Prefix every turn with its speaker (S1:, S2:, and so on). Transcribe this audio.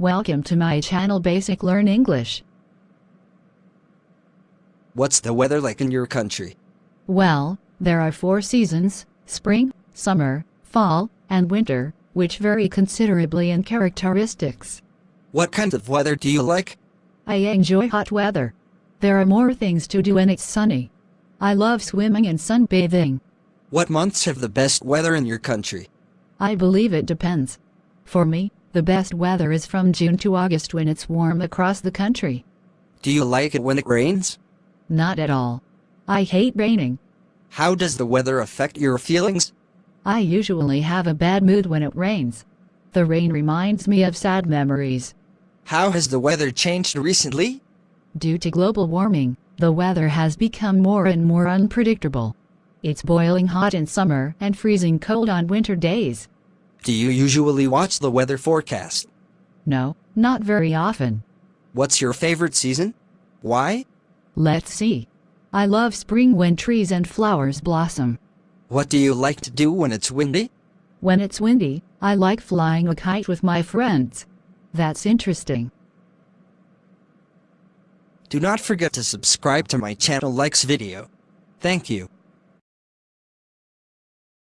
S1: Welcome to my channel Basic Learn English.
S2: What's the weather like in your country?
S1: Well, there are four seasons spring, summer, fall, and winter, which vary considerably in characteristics.
S2: What kind of weather do you like?
S1: I enjoy hot weather. There are more things to do when it's sunny. I love swimming and sunbathing.
S2: What months have the best weather in your country?
S1: I believe it depends. For me, the best weather is from June to August when it's warm across the country.
S2: Do you like it when it rains?
S1: Not at all. I hate raining.
S2: How does the weather affect your feelings?
S1: I usually have a bad mood when it rains. The rain reminds me of sad memories.
S2: How has the weather changed recently?
S1: Due to global warming, the weather has become more and more unpredictable. It's boiling hot in summer and freezing cold on winter days.
S2: Do you usually watch the weather forecast?
S1: No, not very often.
S2: What's your favorite season? Why?
S1: Let's see. I love spring when trees and flowers blossom.
S2: What do you like to do when it's windy?
S1: When it's windy, I like flying a kite with my friends. That's interesting.
S2: Do not forget to subscribe to my channel likes video. Thank you.